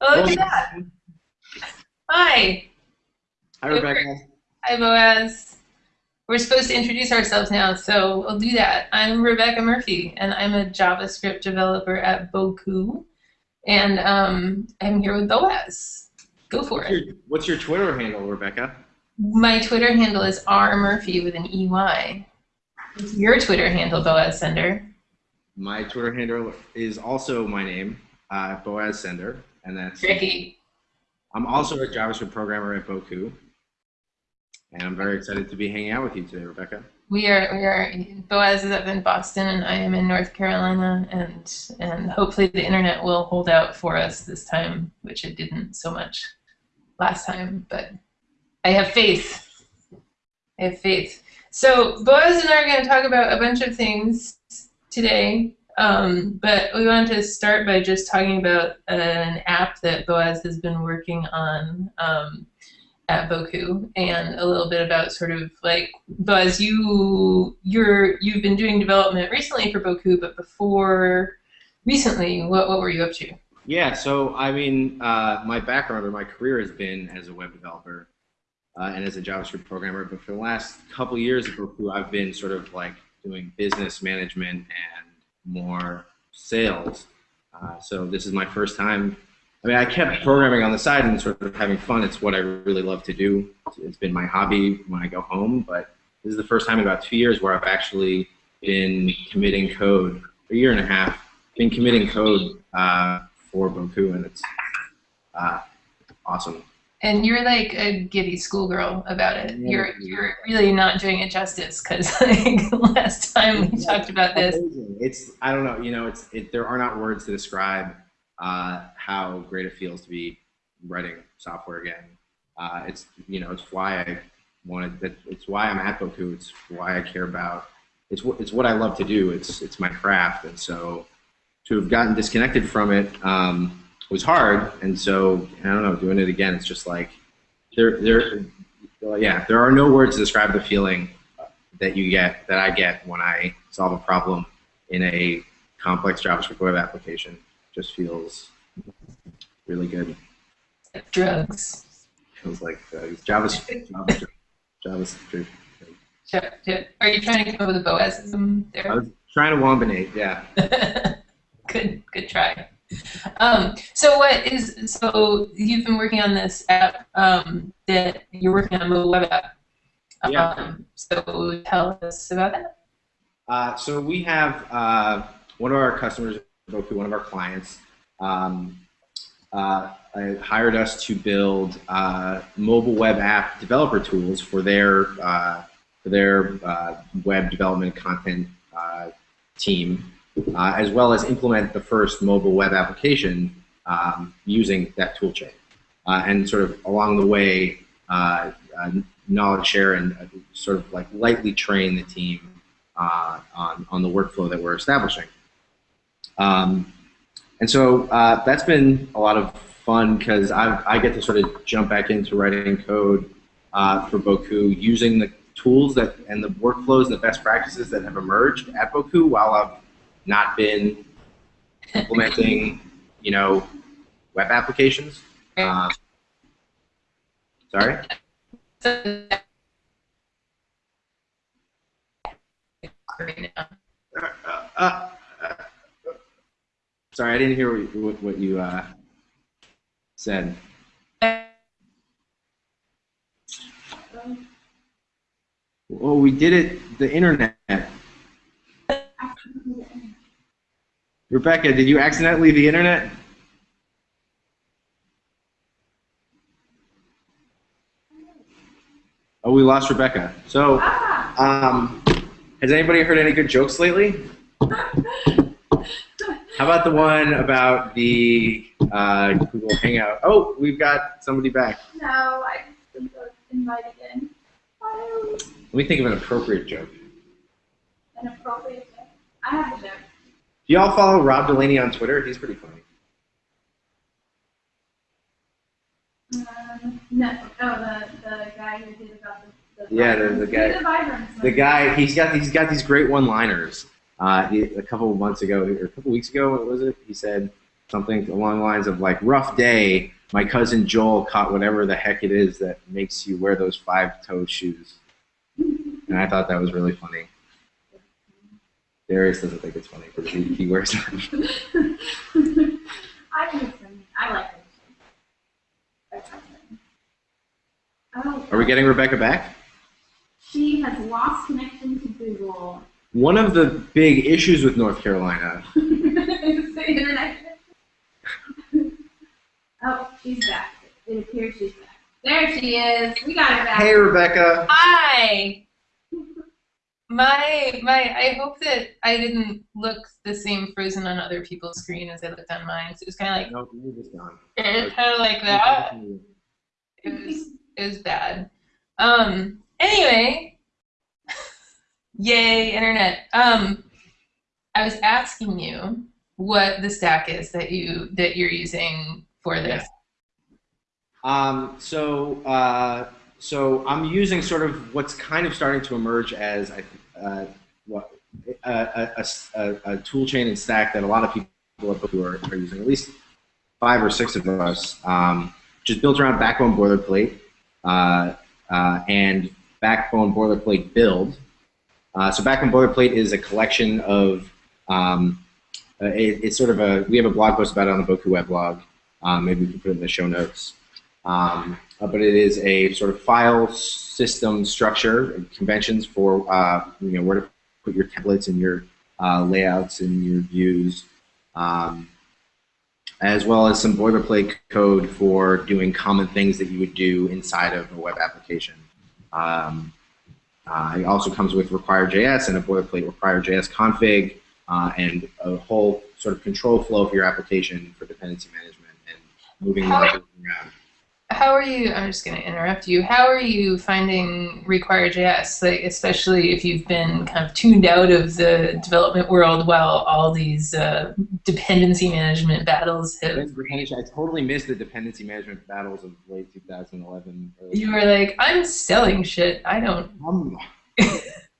Oh, look at that. Hi. Hi, Rebecca. Hi, Boaz. We're supposed to introduce ourselves now, so we'll do that. I'm Rebecca Murphey, and I'm a JavaScript developer at Bocoup, and um, I'm here with Boaz. Go for What's it. your, what's your Twitter handle, Rebecca? My Twitter handle is R Murphy with an EY. What's your Twitter handle, Boaz Sender? My Twitter handle is also my name, uh, Boaz Sender, and that's. Tricky. I'm also a JavaScript programmer at Bocoup, and I'm very excited to be hanging out with you today, Rebecca. We are we are Boaz is up in Boston and I am in North Carolina and and hopefully the internet will hold out for us this time, which it didn't so much last time, but I have faith. I have faith. So Boaz and I are going to talk about a bunch of things today, um, but we wanted to start by just talking about an app that Boaz has been working on. Um, at Bocoup and a little bit about sort of like Boaz, you you're you've been doing development recently for Bocoup, but before recently, what what were you up to? Yeah, so I mean, uh, my background or my career has been as a web developer uh, and as a JavaScript programmer, but for the last couple years at Bocoup, I've been sort of like doing business management and more sales. Uh, so this is my first time I mean, I kept programming on the side and sort of having fun. It's what I really love to do. It's been my hobby when I go home, but this is the first time in about two years where I've actually been committing code, a year and a half, been committing code uh, for Bocoup, and it's uh, awesome. And you're like a giddy schoolgirl about it. Yeah. You're you're really not doing it justice because like last time we talked about this, It's I don't know, you know, it's it, there are not words to describe uh, how great it feels to be writing software again. Uh, it's you know it's why I wanted that. It's why I'm at Bocoup. It's why I care about. It's what it's what I love to do. It's it's my craft, and so to have gotten disconnected from it um, was hard. And so I don't know, doing it again, it's just like there there. Yeah, there are no words to describe the feeling that you get that I get when I solve a problem in a complex JavaScript web application. Just feels really good. like drugs. Feels like uh, JavaScript. JavaScript. JavaScript. Are you trying to come up with a Boazism I was trying to wombinate, yeah. good, good try. Um, so what is so you've been working on this app um, that you're working on a mobile web app. Yeah. Um, so tell us about that. Uh, so we have uh, one of our customers, Bocoup, one of our clients, um, uh, uh, hired us to build uh, mobile web app developer tools for their uh, for their uh, web development content uh, team, uh, as well as implement the first mobile web application um, using that toolchain, uh, and sort of along the way, uh, uh, knowledge share and uh, sort of like lightly train the team uh, on, on the workflow that we're establishing. Um, and so that's been a lot of fun because I, get to sort of jump back into writing code for Bocoup using the tools that and the workflows and the best practices that have emerged at Bocoup while I've not been implementing, you know, web applications. Uh, sorry? Uh, uh, uh, sorry, I didn't hear what, what, what you uh, said. Well, we did it the internet. Rebecca, did you accidentally leave the internet? Oh, we lost Rebecca. So, um, has anybody heard any good jokes lately? How about the one about the uh, Google Hangout? Oh, we've got somebody back. No, I just was invited in. Oh, Let me think of an appropriate joke. an appropriate joke. I have a joke. Do y'all follow Rob Delaney on Twitter? He's pretty funny. Um, no, oh, the, the guy who did about the, the Yeah, the- the guy- vibrance. The guy, he's got he's got these great one-liners. Uh, he, a couple of months ago, or a couple of weeks ago, what was it? He said, something along the lines of like rough day. My cousin Joel caught whatever the heck it is that makes you wear those five toe shoes, and I thought that was really funny. Darius doesn't think it's funny because he, he wears them. I think it's funny. I like it. That's my. Oh, Are we getting Rebecca back? she has lost connection to Google. One of the big issues with North Carolina. It's the internet. oh, she's back. It appears she's back. There she is. We got her back. Hey, Rebecca. Hi. My my I hope that I didn't look the same frozen on other people's screen as I looked on mine. So it was kind of like No, you're just gone. it was kind of like that. It was it was bad. Um. Anyway, yay internet. Um, I was asking you what the stack is that you that you're using for this. Um, so, uh, so I'm using sort of what's kind of starting to emerge as I, uh, what a, a, a, tool chain and stack that a lot of people are, are using, at least five or six of us, um, which is built around Backbone boilerplate uh, uh, and Backbone boilerplate build. Uh, so Backbone boilerplate is a collection of um, uh, it, it's sort of a we have a blog post about it on the Bocoup weblog. Um, maybe we can put it in the show notes. Um, uh, but it is a sort of file system structure and conventions for uh, you know where to put your templates and your uh, layouts and your views, um, as well as some boilerplate code for doing common things that you would do inside of a web application. Um, uh, it also comes with require.js and a boilerplate require.js config uh, and a whole sort of control flow for your application for dependency management and moving around. How are you? I'm just going to interrupt you. How are you finding Require.js, like especially if you've been kind of tuned out of the development world while all these uh, dependency management battles have? I totally missed the dependency management battles of late 2011. early You were like, I'm selling shit. I don't. I'm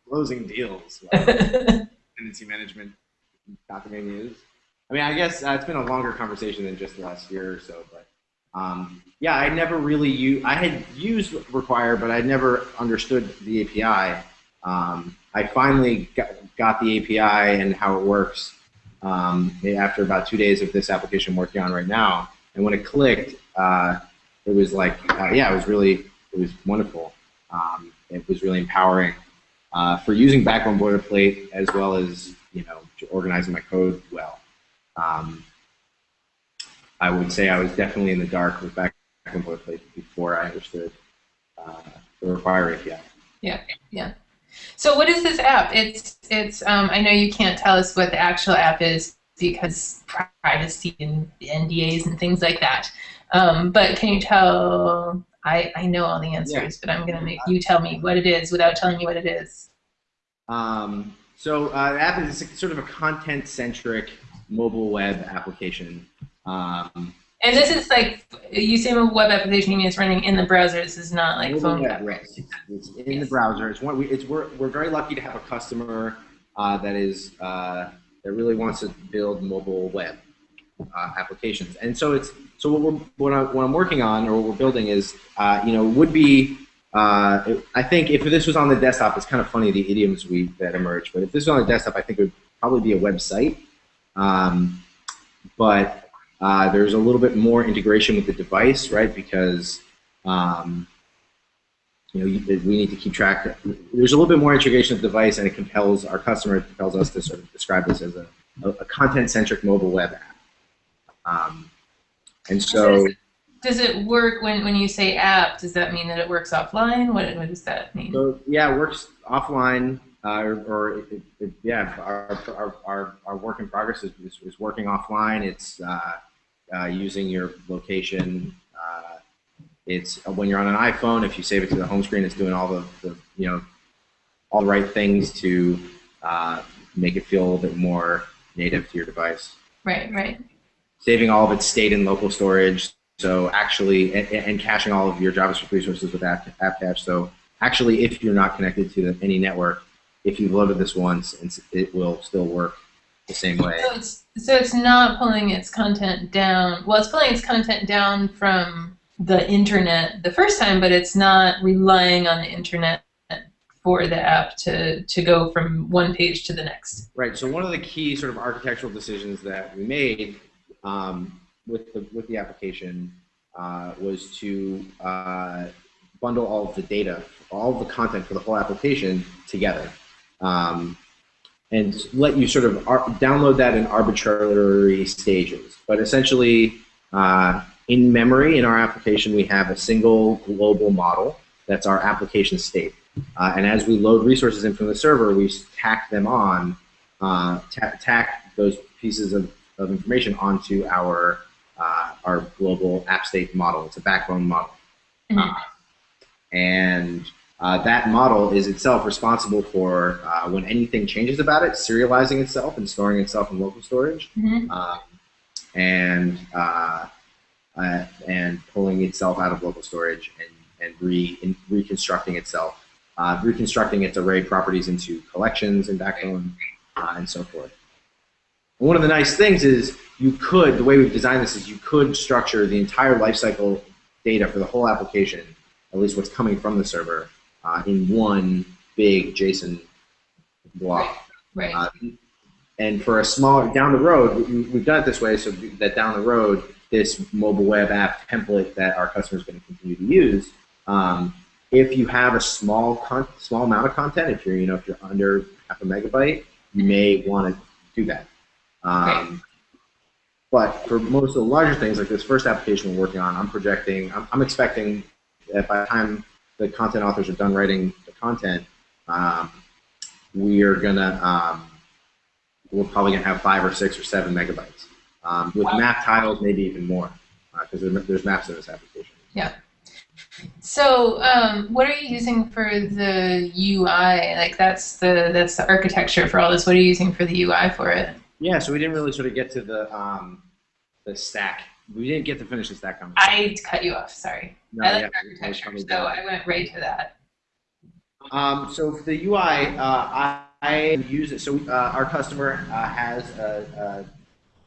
closing deals. dependency management documenting is. I mean, I guess uh, it's been a longer conversation than just the last year or so, but um, yeah, I never really used. I had used Require, but I never understood the API. Um, I finally got, got the API and how it works um, after about two days of this application I'm working on right now. And when it clicked, uh, it was like, uh, yeah, it was really, it was wonderful. Um, it was really empowering uh, for using Backbone boilerplate as well as you know organizing my code well. Um, I would say I was definitely in the dark with Backbone boilerplate before I understood uh, the Require API. Yeah, yeah. So what is this app? It's it's. Um, I know you can't tell us what the actual app is because privacy and NDAs and things like that. Um, but can you tell? I I know all the answers, but I'm gonna make you tell me what it is without telling me what it is. Um, so uh, the app is sort of a content-centric mobile web application. Um, And this is like you say a web application. You mean it's running in the browser. This is not like phone. app. right. It's in the browser. It's one. We, it's we're, we're very lucky to have a customer uh, that is uh, that really wants to build mobile web uh, applications. And so it's so what we're what, I, what I'm working on or what we're building is uh, you know would be. Uh, I think if this was on the desktop, it's kind of funny the idioms we that emerge. But if this was on the desktop, I think it would probably be a website. Um, but uh, there's a little bit more integration with the device, right? Because um, you know, you- we need to keep track. There's a little bit more integration with the device, and it compels our customer, it compels us to sort of describe this as a, a, a content-centric mobile web app. Um, and so, Does it work when, when you say app? Does that mean that it works offline? What, what does that mean? so yeah, it works offline, uh, or, or it, it, yeah, our, our, our, our work in progress is, is, is working offline. It's uh, uh, using your location. Uh, it's uh, when you're on an iPhone. If you save it to the home screen, it's doing all the, the you know all the right things to uh, make it feel a little bit more native to your device. Right, right. Saving all of its state and local storage. So actually, and, and caching all of your JavaScript resources with app, app cache. So actually, if you're not connected to any network, if you've loaded this once, it will still work the same way. So it's so it's not pulling its content down. Well, it's pulling its content down from the internet the first time, but it's not relying on the internet for the app to to go from one page to the next. Right. So one of the key sort of architectural decisions that we made um, with the with the application uh, was to uh, bundle all of the data, all of the content for the whole application together. Um, and let you sort of ar- download that in arbitrary stages. But essentially, uh, in memory in our application, we have a single global model that's our application state. Uh, and as we load resources in from the server, we tack them on, uh, tack those pieces of, of information onto our uh, our global app state model. It's a backbone model. Mhm. and uh, that model is itself responsible for uh, when anything changes about it, serializing itself and storing itself in local storage, Mhm. um, and uh, uh, and pulling itself out of local storage and and re in, reconstructing itself, uh, reconstructing its array properties into collections and backbone uh, and so forth. And one of the nice things is you could the way we've designed this is you could structure the entire lifecycle data for the whole application, at least what's coming from the server, uh, in one big JSON block. Right. Uh, and for a small down the road, we, we've done it this way so that down the road, this mobile web app template that our customers are going to continue to use, um, if you have a small con- small amount of content, if you're you know if you're under half a megabyte, you may want to do that. Um, But for most of the larger things, like this first application we're working on, I'm projecting, I'm, I'm expecting that by the time the content authors are done writing the content, um, we are gonna um, we're probably gonna have five or six or seven megabytes um, with map tiles, maybe even more, because there, there's maps in this application. Yeah. So, um, what are you using for the UI? Like that's the that's the architecture for all this. What are you using for the UI for it? Yeah, so we didn't really sort of get to the um, the stack. We didn't get to finish the stack conversation. I cut you off. Sorry. No, I like yeah, architecture, so. I went right to that. Um, so for the UI, uh, I, I use it. So uh, our customer uh, has a,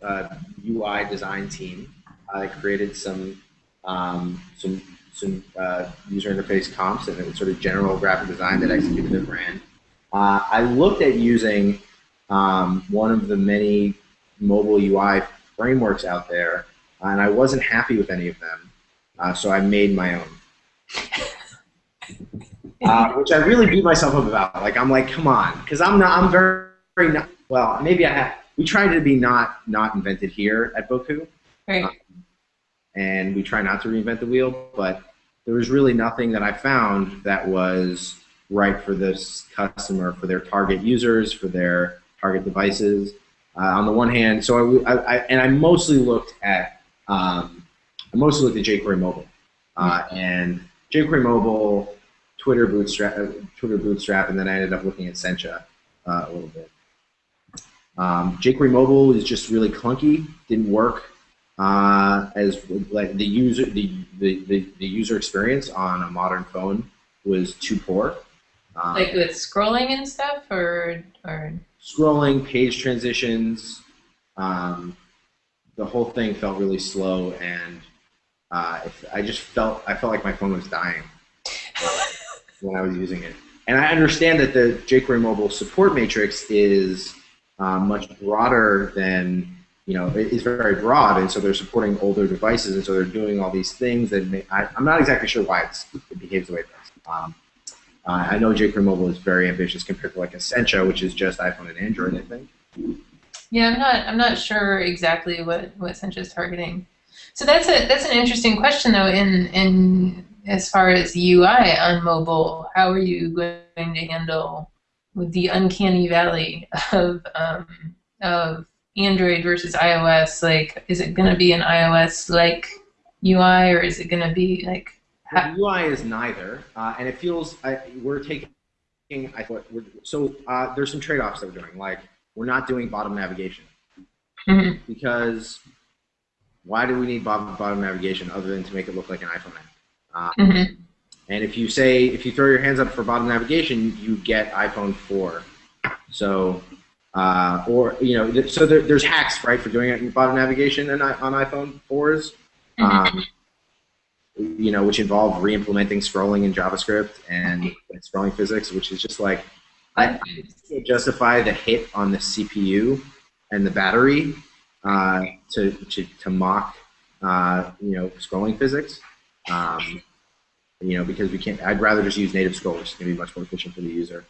a, a UI design team. I created some um, some some uh, user interface comps and sort of general graphic design that executed their brand. Uh, I looked at using um, one of the many mobile UI frameworks out there, and I wasn't happy with any of them. Uh, so I made my own uh, which I really beat myself up about. Like I'm like, come on, because I'm not. I'm very, very not. Well, maybe I have. We try to be not not invented here at Bocoup, Right. and we try not to reinvent the wheel. But there was really nothing that I found that was right for this customer, for their target users, for their target devices. Uh, on the one hand, so I, I, I and I mostly looked at um, I mostly looked at jQuery Mobile, uh, and jQuery Mobile, Twitter Bootstrap, uh, Twitter Bootstrap, and then I ended up looking at Sencha uh, a little bit. Um, jQuery Mobile is just really clunky, didn't work uh, as like the user the, the, the, the user experience on a modern phone was too poor. Um, Like with scrolling and stuff, or or scrolling, page transitions, um, the whole thing felt really slow, and uh, if, I just felt I felt like my phone was dying when I was using it. And I understand that the jQuery mobile support matrix is uh, much broader than you know it is very broad, and so they're supporting older devices, and so they're doing all these things that may, I, I'm not exactly sure why it's, it behaves the way it does. Um, uh, I know jQuery Mobile is very ambitious compared to like Sencha, which is just iPhone and Android, I think. yeah, I'm not I'm not sure exactly what what Sencha's targeting. So that's a that's an interesting question though. In in as far as UI on mobile, how are you going to handle with the uncanny valley of um, of Android versus iOS? Like, is it going to be an iOS like UI, or is it going to be like UI is neither, uh, and it feels I, we're taking. I thought we're, so. Uh, there's some trade-offs that we're doing. Like we're not doing bottom navigation Mhm. because why do we need bottom, bottom navigation other than to make it look like an iPhone app? Uh, Mhm. And if you say if you throw your hands up for bottom navigation, you get iPhone 4. So Uh, or you know, th- so there, there's hacks right for doing it in bottom navigation and I- on iPhone 4s. Um, you know, which involve re-implementing scrolling in JavaScript and scrolling physics, which is just like I can't justify the hit on the CPU and the battery uh, to, to to mock uh, you know scrolling physics. Um, you know, because we can't. I'd rather just use native scroll, which is going to be much more efficient for the user.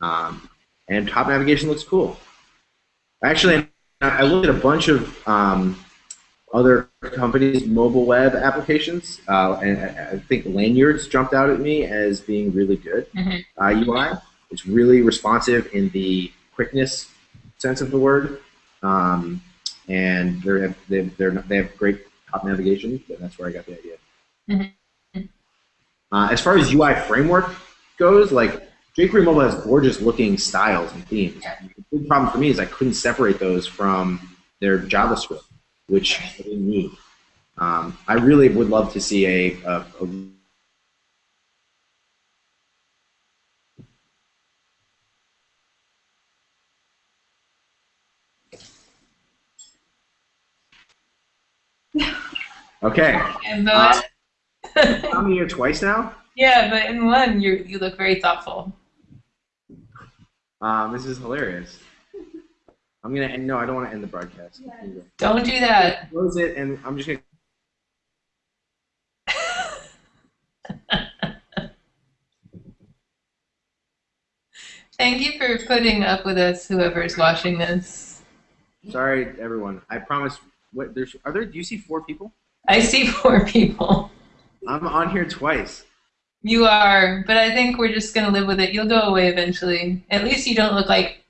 Um, and top navigation looks cool. Actually, I looked at a bunch of um, other companies' mobile web applications, uh, and I think Lanyrd's jumped out at me as being really good Mhm. uh, UI. It's really responsive in the quickness sense of the word, um, and they're, they're, they're, they have great top navigation, and that's where I got the idea. Mhm. Uh, as far as UI framework goes, like jQuery Mobile has gorgeous looking styles and themes. The big problem for me is I couldn't separate those from their JavaScript, which I didn't need. Um, I really would love to see a, a, a Okay, And the I'm here twice now. yeah, but in one, you you look very thoughtful. Um, this is hilarious. I'm gonna end. No, I don't want to end the broadcast. Don't do that. Close it, and I'm just gonna. Thank you for putting up with us, whoever's watching this. Sorry, everyone. I promise. What? There's. Are there? Do you see four people? I see four people. I'm on here twice. You are, but I think we're just gonna live with it. You'll go away eventually. At least you don't look like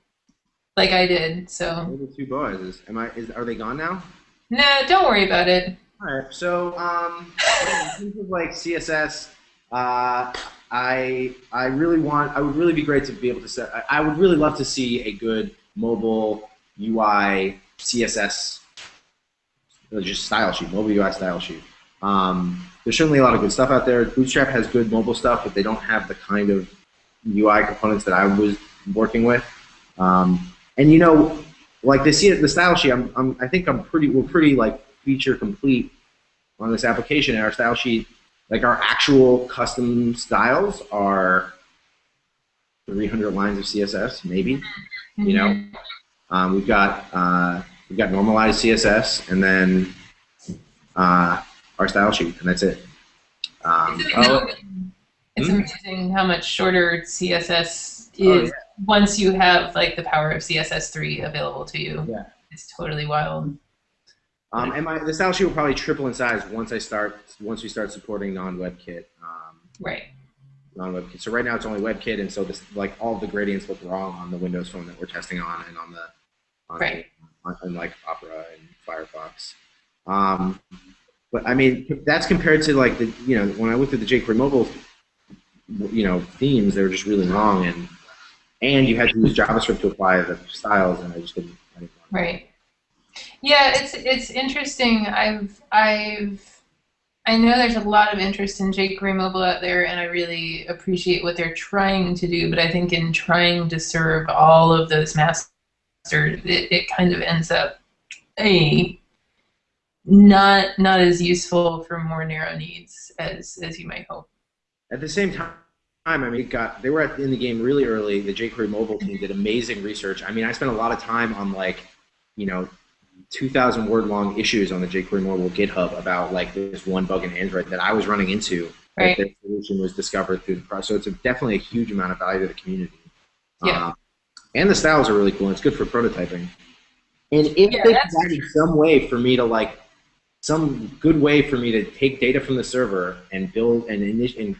like I did. So the two boys? Is, am I? Is, are they gone now? no, don't worry about it. All right. So, um, in terms of like CSS, uh, I I really want. I would really be great to be able to set. I, I would really love to see a good mobile UI CSS, just style sheet, mobile UI style sheet. Um, there's certainly a lot of good stuff out there. Bootstrap has good mobile stuff, but they don't have the kind of UI components that I was working with. Um, and you know, like the C- the style sheet, I'm, I'm I think I'm pretty we're pretty like feature complete on this application. And our style sheet, like our actual custom styles, are 300 lines of CSS, maybe. You know, um, we've got uh, we've got normalized CSS, and then uh, our style sheet, and that's it. Um, It's oh, it's Hmm? amazing how much shorter CSS Oh, is once you have like the power of CSS3 available to you. Yeah. It's totally wild. Um, and my the style sheet will probably triple in size once I start once we start supporting non-WebKit. Um, Right. non-WebKit. So right now it's only WebKit, and so this like all the gradients look wrong on the Windows phone that we're testing on, and on the on, Right. On Opera and Firefox. Um, but I mean that's compared to like the you know when I looked at the jQuery mobile you know themes, they were just really long, and and you had to use JavaScript to apply the styles, and I just didn't. I didn't. Right. Yeah, it's it's interesting. I've I've I know there's a lot of interest in jQuery mobile out there, and I really appreciate what they're trying to do. But I think in trying to serve all of those masters, it, it kind of ends up a not not as useful for more narrow needs as as you might hope. At the same time, I mean, it got they were at, in the game really early. The jQuery mobile team did amazing research. I mean, I spent a lot of time on like, you know, 2,000 word long issues on the jQuery mobile GitHub about like this one bug in Android that I was running into. Right. That the solution was discovered through the process. So it's a, definitely a huge amount of value to the community. Yeah. Um, and the styles are really cool. And it's good for prototyping. And if Yeah, they that's provided some way for me to like, some good way for me to take data from the server and build and, init- and,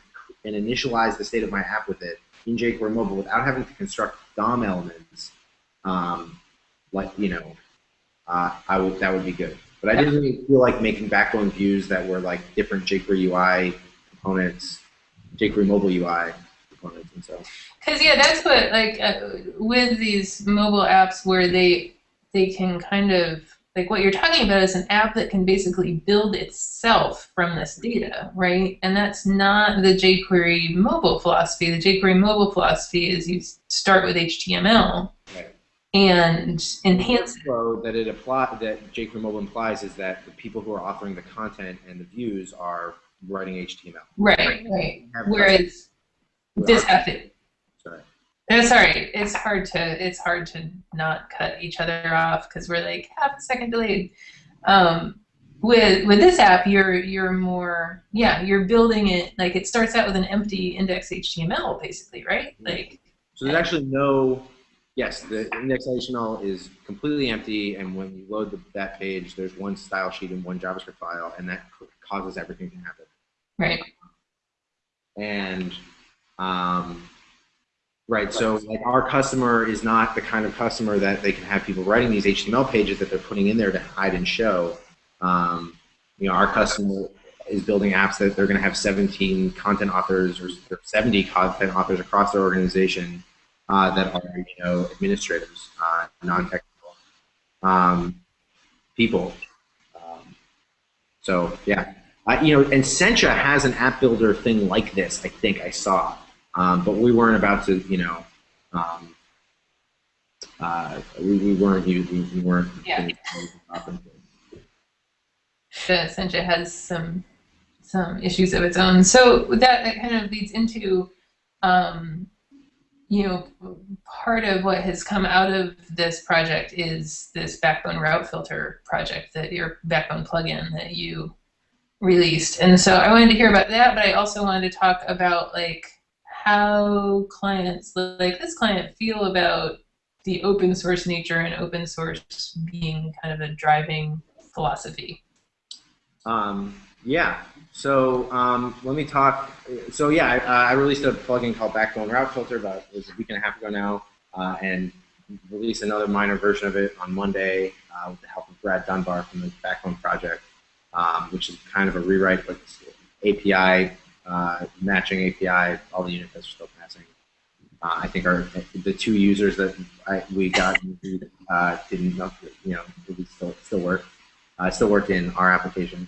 and initialize the state of my app with it in jQuery mobile without having to construct DOM elements, um, like you know, uh, I would that would be good. But I didn't really feel like making backbone views that were like different jQuery UI components, jQuery mobile UI components, and so. Because yeah, that's what like uh, with these mobile apps where they they can kind of like what you're talking about is an app that can basically build itself from this data, right? And that's not the jQuery mobile philosophy. The jQuery mobile philosophy is you start with HTML Right. and enhance it. Flow that it apply that jQuery Mobile implies is that the people who are authoring the content and the views are writing HTML. Right, right. Have Whereas this app, Sorry. no, sorry, it's hard to it's hard to not cut each other off because we're like half a second delayed. Um, with with this app, you're you're more yeah, you're building it like it starts out with an empty index HTML basically, right? Like So there's actually no, yes, the index HTML is completely empty, and when you load the, that page, there's one style sheet and one JavaScript file, and that causes everything to happen. right, And, um, right, so like our customer is not the kind of customer that they can have people writing these HTML pages that they're putting in there to hide and show. Um, you know, our customer is building apps that they're going to have 17 content authors or 70 content authors across their organization uh, that are, you know, administrators, uh, non-technical um, people. Um, so, yeah. Uh, you know, and Sencha has an app builder thing like this, I think I saw. Um, but we weren't about to, you know, um, uh, we, we weren't, using, we weren't. Yeah. the Sencha has some some issues of its own. So that, that kind of leads into, um, you know, part of what has come out of this project is this Backbone route filter project that your Backbone plugin that you released. And so I wanted to hear about that, but I also wanted to talk about like how clients like this client feel about the open source nature and open source being kind of a driving philosophy. Um, yeah. So um, let me talk. So yeah, I, uh, I released a plugin called Backbone Route Filter about it was a week and a half ago now, uh, and released another minor version of it on Monday uh, with the help of Brad Dunbar from the Backbone project, um, which is kind of a rewrite, but API uh, matching API. All the unit tests are still passing. Uh, I think our the two users that I, we got uh, didn't know, you know, it still still work. Uh, still work in our application.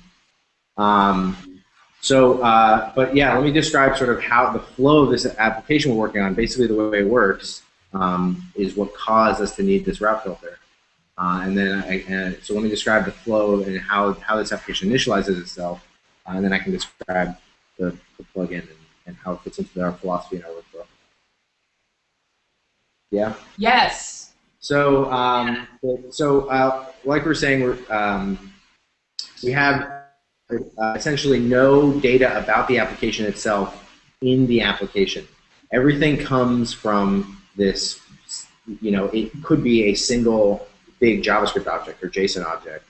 Um, so, uh, but yeah, let me describe sort of how the flow of this application we're working on. Basically, the way it works um, is what caused us to need this route filter. Uh, and then, I, and so let me describe the flow and how, how this application initializes itself, uh, and then I can describe the, the plugin and, and how it fits into our philosophy and our workflow. Yeah. Yes. So, um, so uh, like we we're saying, we're, um, we have uh, essentially no data about the application itself in the application. Everything comes from this, you know, it could be a single big JavaScript object or JSON object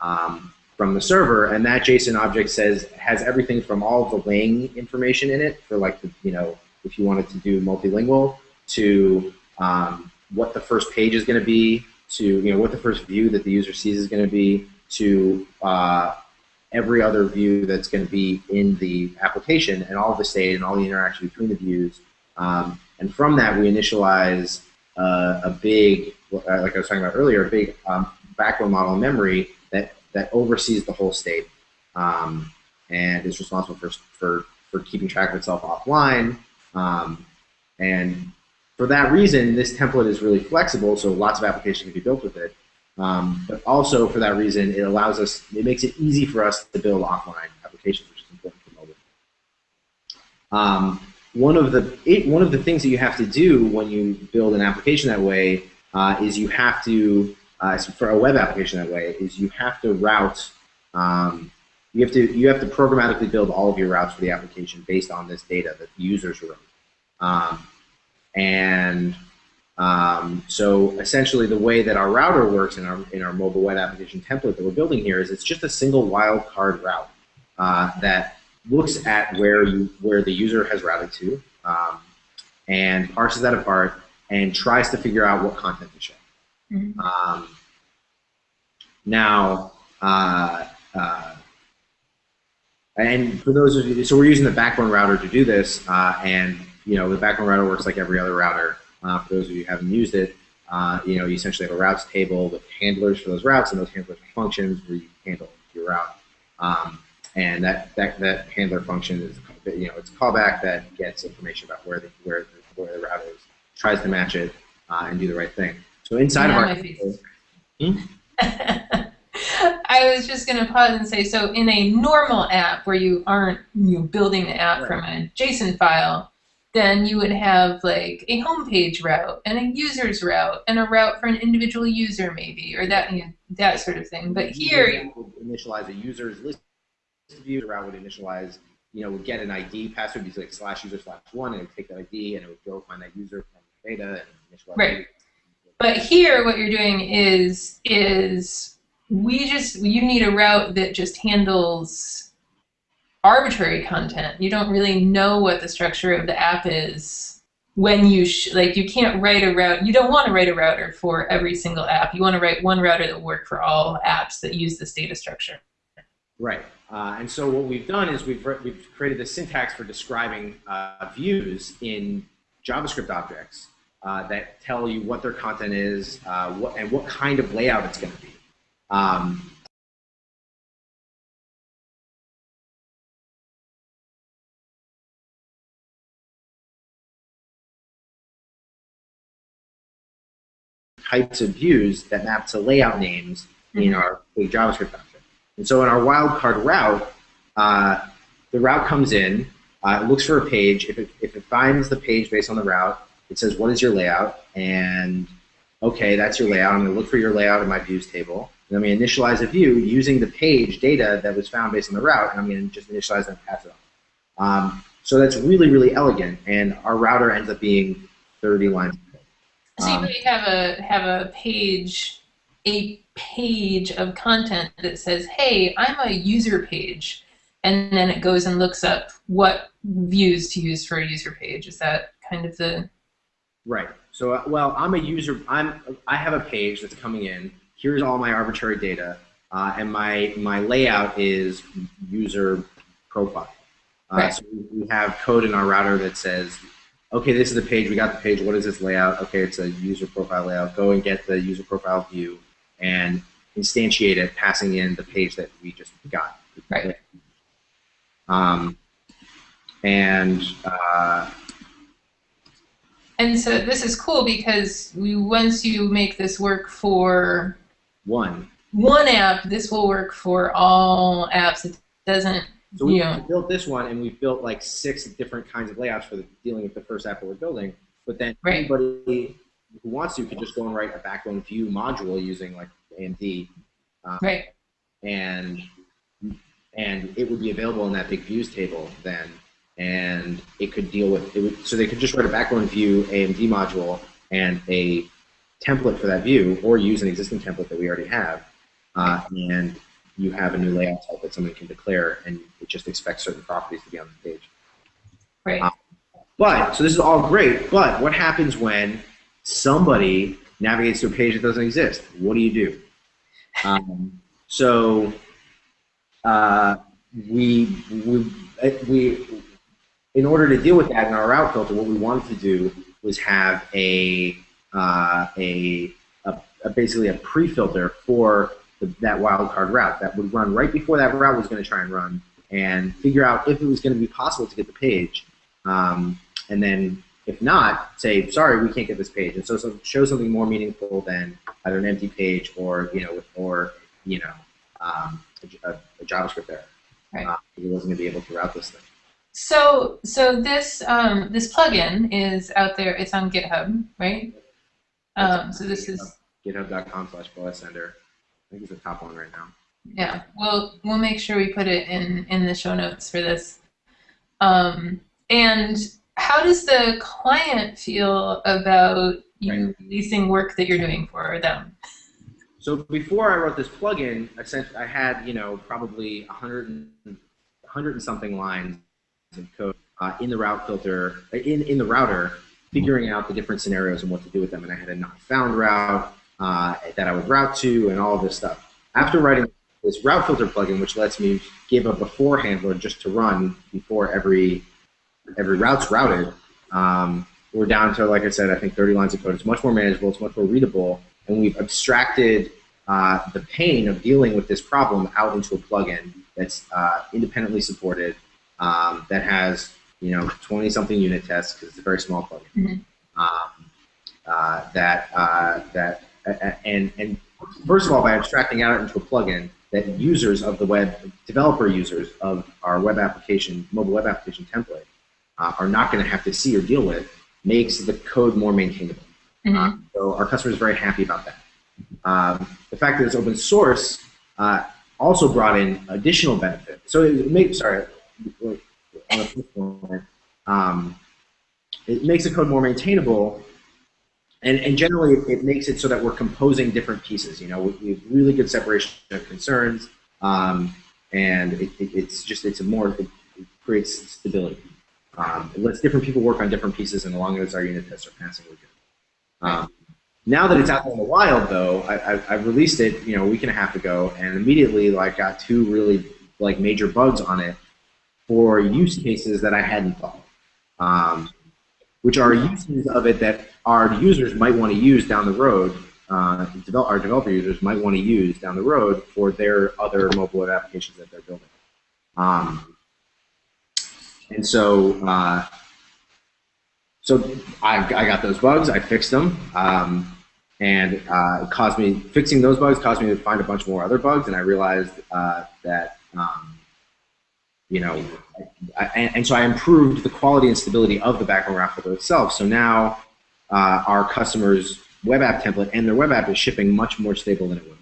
um, from the server, and that JSON object says has everything from all the lang information in it for like the, you know, if you wanted to do multilingual to um, what the first page is going to be, to you know what the first view that the user sees is going to be, to uh, every other view that's going to be in the application and all the state and all the interaction between the views. Um, and from that, we initialize uh, a big, like I was talking about earlier, a big um, backbone model memory that, oversees the whole state um, and is responsible for, for, for keeping track of itself offline. Um, and for that reason, this template is really flexible, so lots of applications can be built with it. Um, but also for that reason, it allows us, it makes it easy for us to build offline applications, which is important for mobile. Um, one of the it, one of the things that you have to do when you build an application that way uh, is you have to uh, for a web application that way is you have to route um, you have to you have to programmatically build all of your routes for the application based on this data that the users wrote. Um, and um, so essentially the way that our router works in our, in our mobile web application template that we're building here is it's just a single wildcard route uh, that looks at where, you, where the user has routed to um, and parses that apart and tries to figure out what content to show. Mm -hmm. um, now, uh, uh, and for those of you, so we're using the backbone router to do this, uh, and you know the backbone router works like every other router. Uh, for those of you who haven't used it, uh, you know you essentially have a routes table with handlers for those routes, and those handlers are functions where you handle your route. Um, and that, that that handler function is you know it's a callback that gets information about where the where the, where the route is, tries to match it, uh, and do the right thing. So inside Now of my our face Hmm? I was just going to pause and say, so in a normal app where you aren't you know, building the app Right. from a JSON file, then you would have like a homepage route and a user's route and a route for an individual user maybe, or that you know, that sort of thing. But here, User would initialize a user's list of views. Route would initialize, you know, would get an ID password, would be like slash user slash one, and it would take that ID and it would go find that user from data and initialize. Right. But here, what you're doing is is we just you need a route that just handles arbitrary content. You don't really know what the structure of the app is when you like you can't write a route. You don't want to write a router for every single app. You want to write one router that will work for all apps that use this data structure. Right. Uh, and so what we've done is we've, we've created the syntax for describing uh, views in JavaScript objects uh, that tell you what their content is uh, what, and what kind of layout it's going to be. Um, types of views that map to layout names in Mhm. our JavaScript function. And so in our wildcard route, uh, the route comes in, uh, it looks for a page. If it, if it finds the page based on the route, it says, what is your layout? And okay, that's your layout. I'm going to look for your layout in my views table. And I'm going to initialize a view using the page data that was found based on the route, and I'm going to just initialize that and pass it on. Um, so that's really, really elegant, and our router ends up being 30 lines. code. So you Um, have a have a page a page of content that says, "Hey, I'm a user page," and then it goes and looks up what views to use for a user page. Is that kind of the Right. So, uh, well, I'm a user. I'm. I have a page that's coming in. Here's all my arbitrary data, uh, and my my layout is user profile. Uh, Right. So we- we have code in our router that says, okay, this is the page. We got the page. What is its layout? Okay, it's a user profile layout. Go and get the user profile view and instantiate it, passing in the page that we just got. Right. Um, and uh, And so this is cool because we, once you make this work for one. one app, this will work for all apps. It doesn't, So we Yeah. built this one, and we've built like six different kinds of layouts for the, dealing with the first app that we're building. But then Right. anybody who wants to could just go and write a backbone view module using like AMD, um, right? and and it would be available in that big views table then, and it could deal with it. Would, so they could just write a backbone view AMD module and a template for that view, or use an existing template that we already have, uh, and you have a new layout type that someone can declare, and it just expects certain properties to be on the page. Right. Uh, But, so this is all great, but what happens when somebody navigates to a page that doesn't exist? What do you do? Um, so, uh, we, we, we, in order to deal with that in our route filter, what we wanted to do was have a, uh, a, a, a basically a pre-filter for the, that wildcard route that would run right before that route was going to try and run and figure out if it was going to be possible to get the page. Um, and then if not, say, sorry, we can't get this page. And so, so show something more meaningful than either an empty page or, you know, or, you know, um, a, a JavaScript error. Right. Uh, it wasn't going to be able to route this thing. So, so this um, this plugin is out there. It's on GitHub, right? Um, so this is GitHub.com slash sender. I think it's the top one right now. yeah. We'll we'll make sure we put it in in the show notes for this. Um, and how does the client feel about you releasing work that you're doing for them? So before I wrote this plugin, I sent, I had you know probably 100 and, 100 and something lines of code uh, in the route filter in in the router, figuring out the different scenarios and what to do with them. And I had a not found route uh, that I would route to, and all of this stuff. After writing this route filter plugin, which lets me give a before handler just to run before every every route's routed, um, we're down to like I said, I think 30 lines of code. It's much more manageable. It's much more readable and we've abstracted uh, the pain of dealing with this problem out into a plugin that's uh, independently supported, um, that has you know 20 something unit tests because it's a very small plugin. Mhm. Um, uh, that uh, that and and first of all by abstracting out into a plugin that users of the web developer users of our web application mobile web application template uh, are not going to have to see or deal with makes the code more maintainable. Mhm. Uh, so our customers are very happy about that. Um, the fact that it's open source uh, also brought in additional benefit. So it makes sorry on first um, it makes the code more maintainable, and, and generally it makes it so that we're composing different pieces. You know, we, we have really good separation of concerns, um, and it, it, it's just it's a more it, it creates stability. Um, it lets different people work on different pieces, and as long as our unit tests are passing, we're good. Um, now that it's out in the wild, though, I, I, I released it, you know, a week and a half ago, and immediately like got two really like major bugs on it for use cases that I hadn't thought, um, which are uses of it that our users might want to use down the road. Uh, our developer users might want to use down the road for their other mobile web applications that they're building. Um, and so, uh, so I, I got those bugs. I fixed them. Um, and uh, it caused me fixing those bugs caused me to find a bunch more other bugs, and I realized uh, that um, you know, I, and, and, so I improved the quality and stability of the background filter itself. So now uh, our customers' web app template and their web app is shipping much more stable than it would.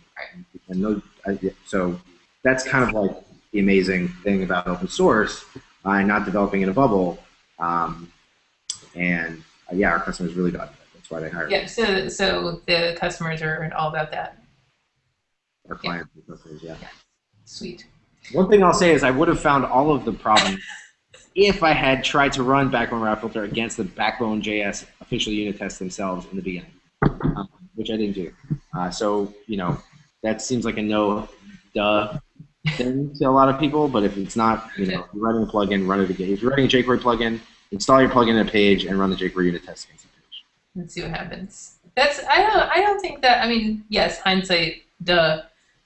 And those, I, so that's kind of like the amazing thing about open source uh, and not developing in a bubble. Um, and uh, yeah, our customers really got it. That's why they hired Yeah, so so the customers are all about that. our clients and customers. Yeah. Sweet. One thing I'll say is I would have found all of the problems if I had tried to run Backbone Route Filter against the Backbone JS official unit tests themselves in the beginning, um, which I didn't do. Uh, so you know that seems like a no duh thing to a lot of people, but if it's not, you know, you're writing a plugin, run it again. If you're writing a jQuery plugin, install your plugin in a page and run the jQuery unit test against the page. Let's see what happens. That's I don't I don't think that I mean yes hindsight duh,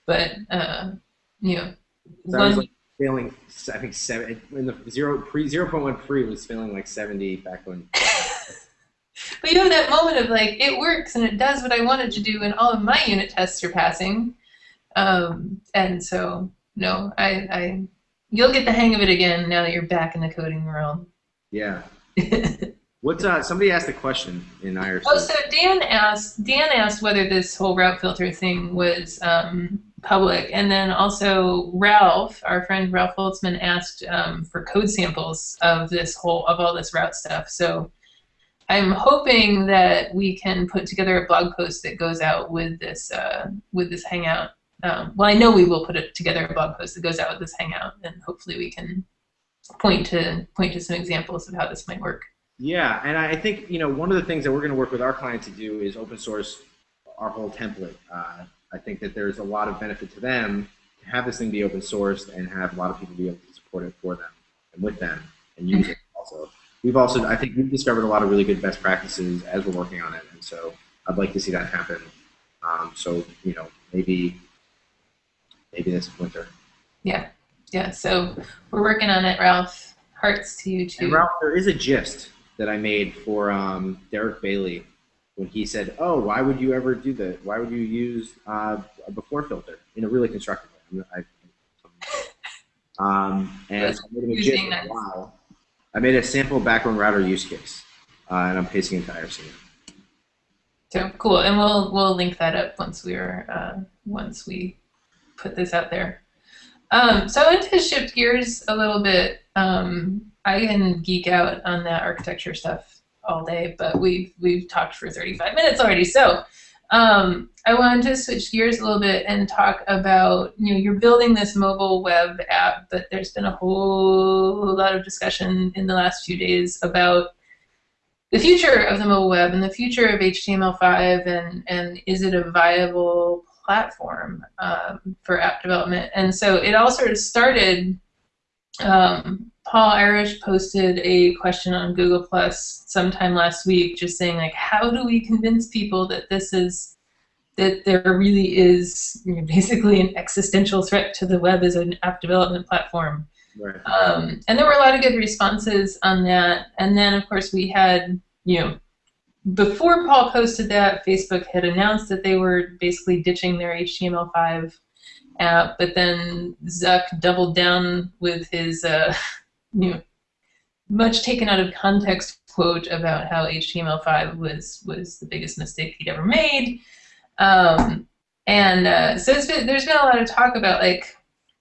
but uh, you know So I was like failing, I think seven in the zero pre zero point one pre was failing like seventy back when. But you know that moment of like it works and it does what I wanted to do, and all of my unit tests are passing. Um, and so no, I, I you'll get the hang of it again now that you're back in the coding world. Yeah. What's uh? Somebody asked a question in IRC. oh, so Dan asked Dan asked whether this whole route filter thing was um, public, and then also Ralph, our friend Ralph Holzmann, asked um, for code samples of this whole of all this route stuff. So. I'm hoping that we can put together a blog post that goes out with this uh, with this hangout. Um, well, I know we will put it together a blog post that goes out with this hangout, and hopefully we can point to point to some examples of how this might work. Yeah, and I think you know one of the things that we're going to work with our client to do is open source our whole template. Uh, I think that there's a lot of benefit to them to have this thing be open sourced and have a lot of people be able to support it for them and with them and use it also. We've also, I think, we've discovered a lot of really good best practices as we're working on it, and so I'd like to see that happen. Um, so you know, maybe maybe this winter. Yeah, yeah. So we're working on it, Ralph. Hearts to you too. And. Ralph, there is a gist that I made for um, Derick Bailey when he said, "Oh, why would you ever do that? Why would you use uh, a before filter in a really constructive way?" I, um, and I made him a gist. Using of. Wow. I made a sample background router use case, uh, and I'm pasting it into IRC. So cool, and we'll we'll link that up once we're uh, once we put this out there. Um, so I want to shift gears a little bit. Um, I can geek out on that architecture stuff all day, but we've we've talked for 35 minutes already. So um, I wanted to switch gears a little bit and talk about you know you're building this mobile web app, but there's been a whole lot of discussion in the last few days about the future of the mobile web and the future of HTML5 and, and is it a viable platform um, for app development? And so it all sort of started, um, Paul Irish posted a question on Google Plus sometime last week just saying like, how do we convince people that this is, that there really is you know, basically an existential threat to the web as an app development platform? Right. Um, and there were a lot of good responses on that. And then, of course, we had, you know, before Paul posted that, Facebook had announced that they were basically ditching their HTML5 app, but then Zuck doubled down with his, uh, you know, much taken out of context quote about how HTML5 was was the biggest mistake he'd ever made. Um, and uh, so been, there's been a lot of talk about like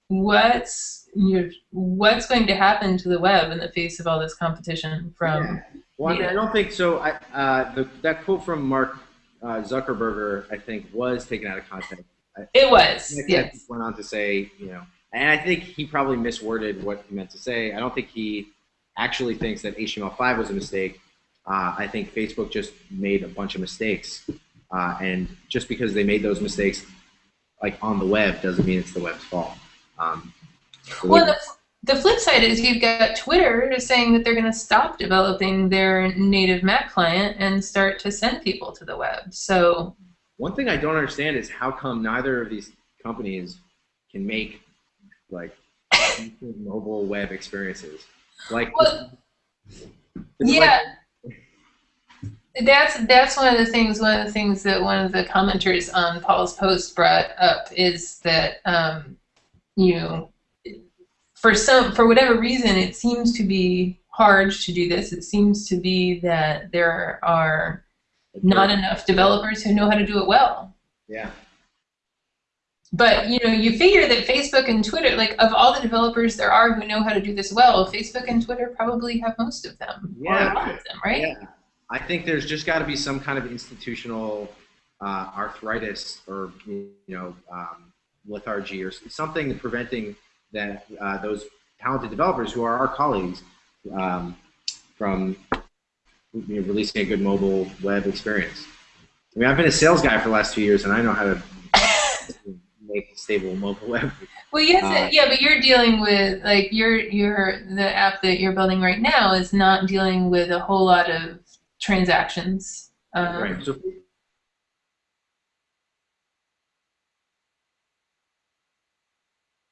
what's you know, what's going to happen to the web in the face of all this competition from. Yeah. Well, I, mean, I don't think so. I, uh, the, that quote from Mark uh, Zuckerberger, I think, was taken out of context. It was. yes. Went on to say, you know, and I think he probably misworded what he meant to say. I don't think he actually thinks that HTML5 was a mistake. Uh, I think Facebook just made a bunch of mistakes, uh, and just because they made those mistakes, like on the web, doesn't mean it's the web's fault. Um, well, the, the flip side is you've got Twitter saying that they're going to stop developing their native Mac client and start to send people to the web. So one thing I don't understand is how come neither of these companies can make like mobile web experiences. Like, well, yeah. Like, that's that's one of the things. One of the things that one of the commenters on Paul's post brought up is that um, you know, for some for whatever reason, it seems to be hard to do this. It seems to be that there are not enough developers who know how to do it well. Yeah. But you know, you figure that Facebook and Twitter, like of all the developers there are who know how to do this well, Facebook and Twitter probably have most of them, yeah. or a lot of them, right? Yeah. I think there's just got to be some kind of institutional uh, arthritis or you know um, lethargy or something preventing that uh, those talented developers who are our colleagues um, from you know, releasing a good mobile web experience. I mean, I've been a sales guy for the last two years, and I know how to make stable mobile web. Well, yes, uh, yeah, but you're dealing with like your your the app that you're building right now is not dealing with a whole lot of transactions. Um, right. So.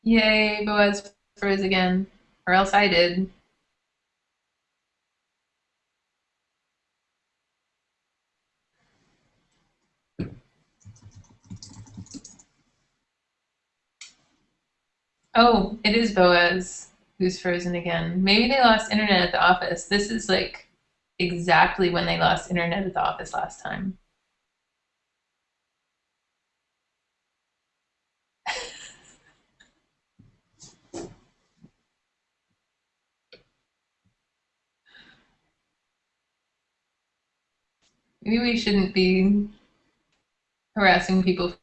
Yay, Boaz froze again, or else I did. Oh, it is Boaz who's frozen again. Maybe they lost internet at the office. This is like exactly when they lost internet at the office last time. Maybe we shouldn't be harassing people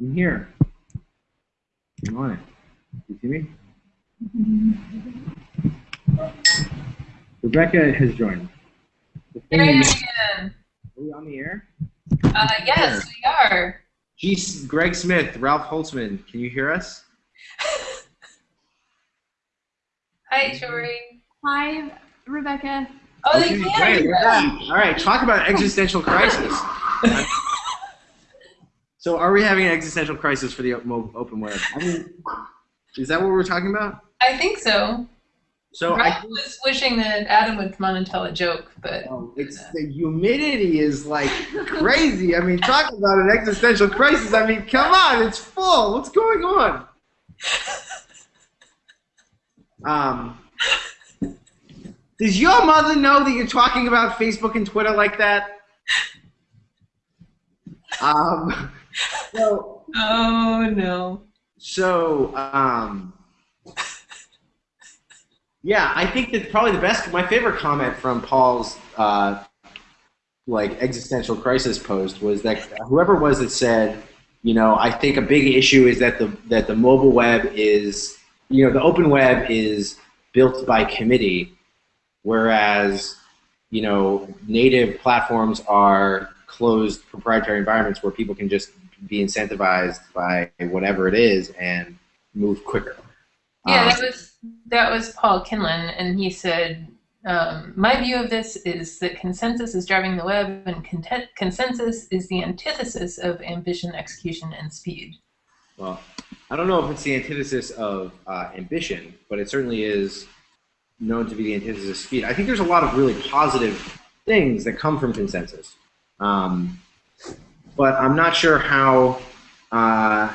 I'm here. I'm on it. You see me? Rebecca has joined. The thing Here I am is- again. Are we on the air? Uh, yes, we are. Geez, Greg Smith, Ralph Holzmann, can you hear us? Hi, Tori. Hi, Rebecca. Oh, they can great, hear we're us. back. All right, talk about existential crisis. so, are we having an existential crisis for the open web? I mean, is that what we're talking about? I think so. So, I was wishing that Adam would come on and tell a joke, but Oh, it's the humidity is like crazy. I mean, talk about an existential crisis. I mean, come on, it's full. What's going on? Um, does your mother know that you're talking about Facebook and Twitter like that? Um, so, oh no. so, um, yeah, I think that probably the best, my favorite comment from Paul's, uh, like existential crisis post was that whoever was that said, you know, I think a big issue is that the that the mobile web is, you know, the open web is built by committee, whereas, you know, native platforms are closed proprietary environments where people can just be incentivized by whatever it is and move quicker. Yeah, Um, that was that was Paul Kinlan, and he said, um, "My view of this is that consensus is driving the web, and content, consensus is the antithesis of ambition, execution, and speed." Well, I don't know if it's the antithesis of uh, ambition, but it certainly is known to be the antithesis of speed. I think there's a lot of really positive things that come from consensus, um, but I'm not sure how. Uh,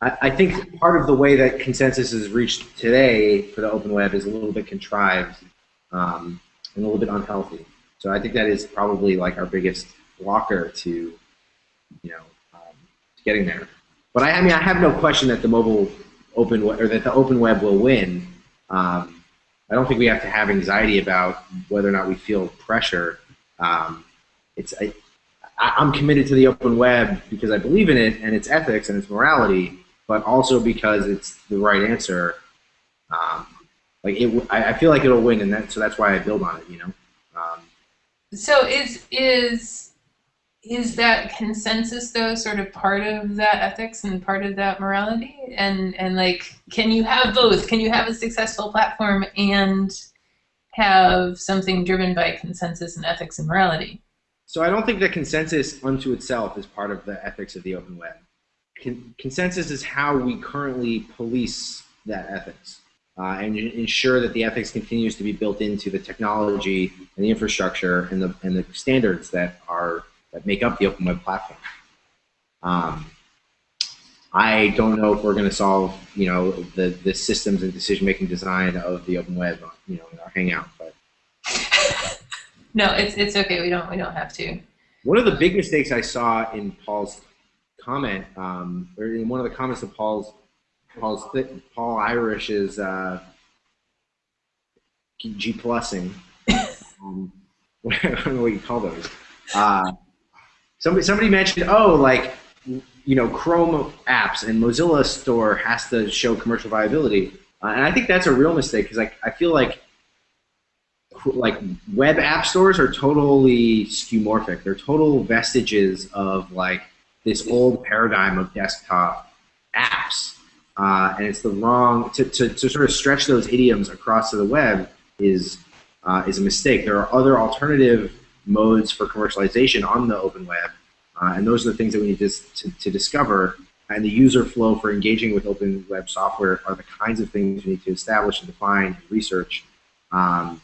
I, I think part of the way that consensus is reached today for the open web is a little bit contrived um, and a little bit unhealthy. So I think that is probably like our biggest blocker to, you know, um, getting there. But I, I mean, I have no question that the mobile open web, or that the open web will win. Um, I don't think we have to have anxiety about whether or not we feel pressure. Um, it's I'm committed to the open web because I believe in it and its ethics and its morality, but also because it's the right answer. Um, like it, I feel like it'll win, and that, so that's why I build on it. You know. Um, So is is is that consensus though sort of part of that ethics and part of that morality? And and like, can you have both? Can you have a successful platform and have something driven by consensus and ethics and morality? So I don't think that consensus unto itself is part of the ethics of the open web. Con- consensus is how we currently police that ethics uh, and ensure that the ethics continues to be built into the technology and the infrastructure and the and the standards that are that make up the open web platform. Um, I don't know if we're going to solve, you know, the, the systems and decision making design of the open web, you know, in our Hangout, but No, it's it's okay. We don't we don't have to. One of the big mistakes I saw in Paul's comment, um, or in one of the comments of Paul's Paul's th- Paul Irish's uh, G plusing, um, I don't know what you call those. Uh, somebody somebody mentioned, oh, like you know, Chrome apps and Mozilla Store has to show commercial viability, uh, and I think that's a real mistake because I I feel like like web app stores are totally skeuomorphic. They're total vestiges of like this old paradigm of desktop apps, uh, and it's the wrong to, to, to sort of stretch those idioms across to the web is uh, is a mistake. There are other alternative modes for commercialization on the open web, uh, and those are the things that we need to, to, to discover. And the user flow for engaging with open web software are the kinds of things we need to establish and define and research. Um,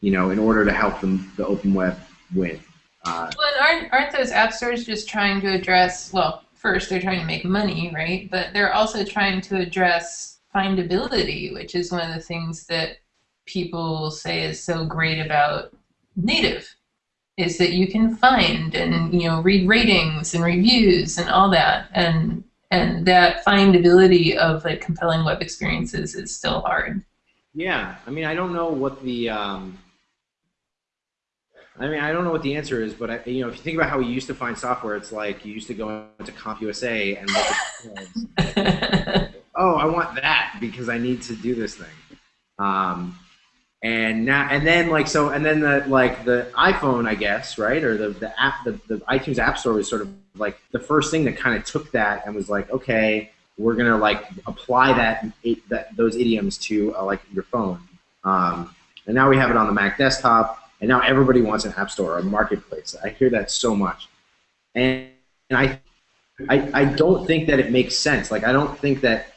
you know, in order to help them, the open web win. Uh, Well, aren't aren't those app stores just trying to address? Well, first they're trying to make money, right? But they're also trying to address findability, which is one of the things that people say is so great about native, is that you can find and you know read ratings and reviews and all that, and and that findability of like compelling web experiences is still hard. yeah, I mean, I don't know what the, um, I mean, I don't know what the answer is, but I, you know, if you think about how we used to find software, it's like you used to go into CompUSA and look at oh, I want that because I need to do this thing. Um, and now and then like so and then the like the iPhone I guess right? Or the the app the, the iTunes App Store was sort of like the first thing that kind of took that and was like okay we're gonna like apply that, that those idioms to uh, like your phone. Um, and now we have it on the Mac desktop and now everybody wants an app store or a marketplace. I hear that so much. And, and I, I I don't think that it makes sense. Like I don't think that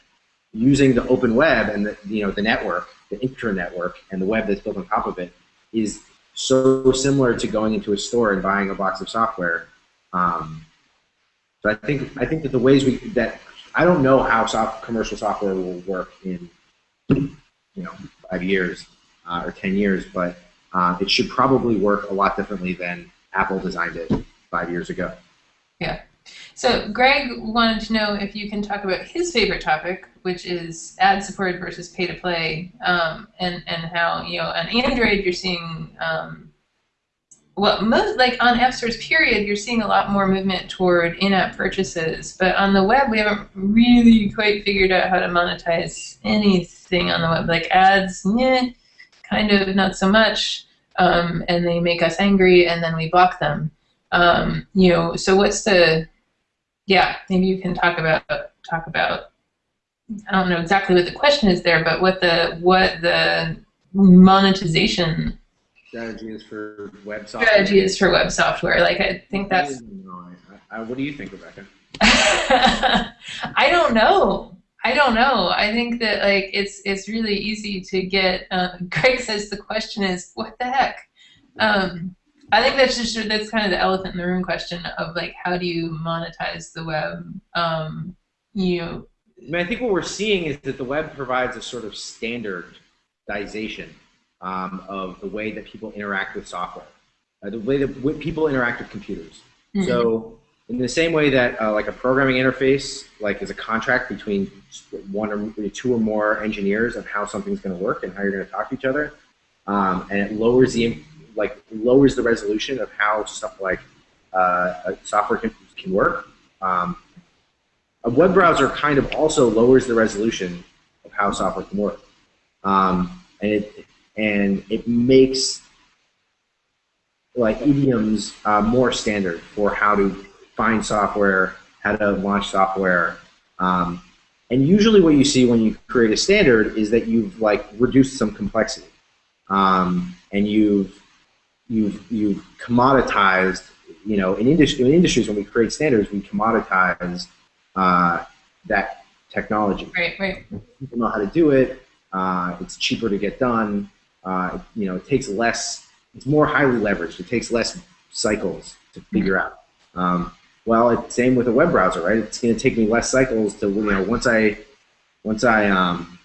using the open web and the you know the network the intranetwork and the web that's built on top of it is so similar to going into a store and buying a box of software. Um, so I think I think that the ways we that I don't know how soft, commercial software will work in you know five years uh, or ten years, but uh, it should probably work a lot differently than Apple designed it five years ago. Yeah. So Greg wanted to know if you can talk about his favorite topic, which is ad supported versus pay to play, um, and and how you know on Android you're seeing um, well most like on App Stores period you're seeing a lot more movement toward in-app purchases, but on the web we haven't really quite figured out how to monetize anything on the web like ads, yeah, kind of not so much, um, and they make us angry and then we block them. Um, you know, so what's the yeah, maybe you can talk about talk about. I don't know exactly what the question is there, but what the what the monetization strategy is for web software. Strategy is for web software. Like I think that's. I, I, what do you think, Rebecca? I don't know. I don't know. I think that like it's it's really easy to get. Uh, Greg says the question is what the heck. Um, I think that's just that's kind of the elephant in the room question of like how do you monetize the web? Um, you. Know, I mean, I think what we're seeing is that the web provides a sort of standardization um, of the way that people interact with software, uh, the way that people interact with computers. Mm-hmm. So, in the same way that uh, like a programming interface, like is a contract between one or two or more engineers of how something's going to work and how you're going to talk to each other, um, and it lowers the like lowers the resolution of how stuff like uh, software can, can work. Um, a web browser kind of also lowers the resolution of how software can work, um, and it and it makes like idioms uh, more standard for how to find software, how to launch software. Um, and usually what you see when you create a standard is that you've like reduced some complexity. Um, and you've you've you've commoditized. You know, in industry in industries when we create standards, we commoditize uh, that technology. Right, right. People know how to do it. Uh, it's cheaper to get done. Uh, you know, it takes less. It's more highly leveraged. It takes less cycles to figure mm-hmm. out. Um, well, it's same with a web browser, right? It's going to take me less cycles to you know once I once I um,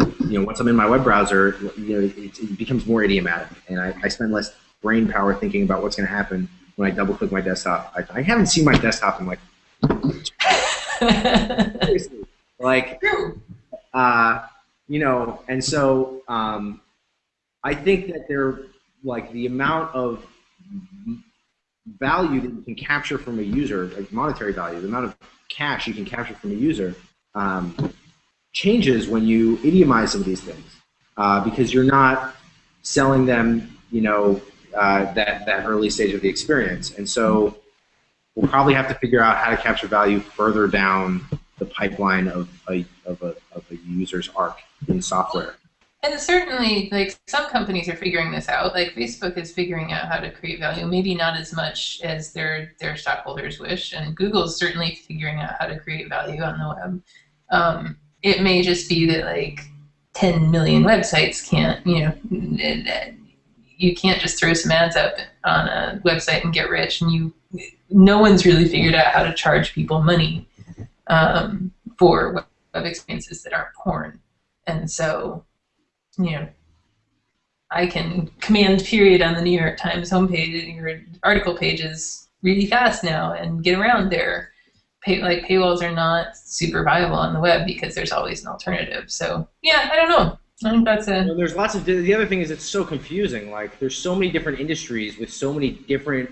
you know, once I'm in my web browser, you know, it, it becomes more idiomatic, and I, I, spend less brain power thinking about what's going to happen when I double click my desktop. I, I haven't seen my desktop in like, like, uh, you know, and so um, I think that they're like the amount of value that you can capture from a user, like monetary value, the amount of cash you can capture from a user. Um, changes when you idiomize some of these things uh, because you're not selling them, you know, uh, that, that early stage of the experience. And so we'll probably have to figure out how to capture value further down the pipeline of a, of a, of a user's arc in software. And certainly, like some companies are figuring this out. Like Facebook is figuring out how to create value, maybe not as much as their their stockholders wish, and Google's certainly figuring out how to create value on the web. Um, it may just be that like 10 million websites can't, you know, you can't just throw some ads up on a website and get rich. And you, no one's really figured out how to charge people money um, for web experiences that aren't porn. And so, you know, I can command period on the New York Times homepage, your article pages really fast now and get around there pay, like paywalls are not super viable on the web because there's always an alternative. So yeah, I don't know. I think that's a. Well, there's lots of. The other thing is it's so confusing. Like there's so many different industries with so many different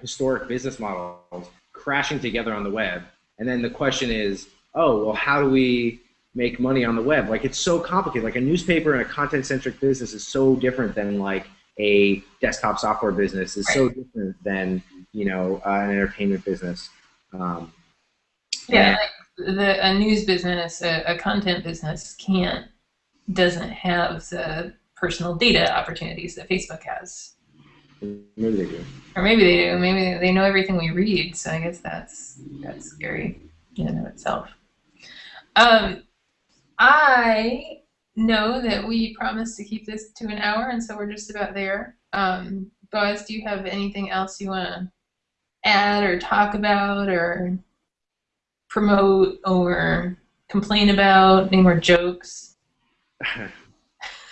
historic business models crashing together on the web, and then the question is, oh, well, how do we make money on the web? Like it's so complicated. Like a newspaper and a content-centric business is so different than like a desktop software business. is so different than you know uh, an entertainment business. Um, Yeah, like the a news business, a, a content business can't doesn't have the personal data opportunities that Facebook has. maybe they do. Or maybe they do. Maybe they know everything we read. So I guess that's that's scary in and of itself. Um, I know that we promised to keep this to an hour, and so we're just about there. Um, Boaz, do you have anything else you want to add or talk about or promote or complain about? Any more jokes?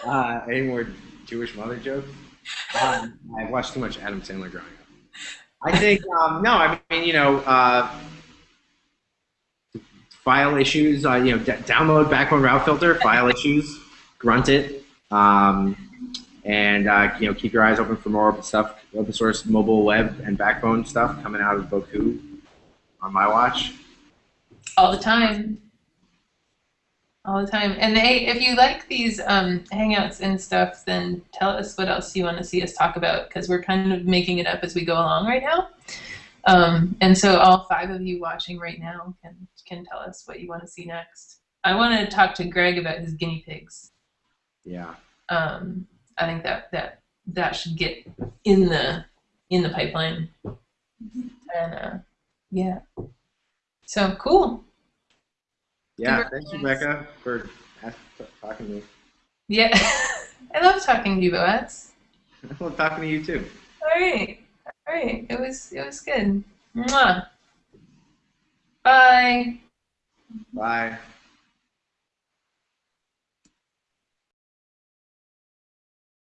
uh, any more Jewish mother jokes? Um, I watched too much Adam Sandler growing up. I think um, no. I mean, you know, uh, file issues. Uh, you know, download Backbone Route Filter. File issues. Grunt it. Um, and uh, you know, keep your eyes open for more open stuff, open source mobile web and Backbone stuff coming out of Bocoup on my watch. all the time all the time and hey if you like these um, hangouts and stuff then tell us what else you want to see us talk about because we're kind of making it up as we go along right now um, and so all five of you watching right now can can tell us what you want to see next i want to talk to greg about his guinea pigs Yeah. um, i think that that that should get in the in the pipeline and uh, yeah so cool Yeah. thank you, Rebecca, for talking to me. Yeah, I love talking to you, Boaz. I love talking to you too. All right, all right. It was it was good. Mwah. Bye. Bye.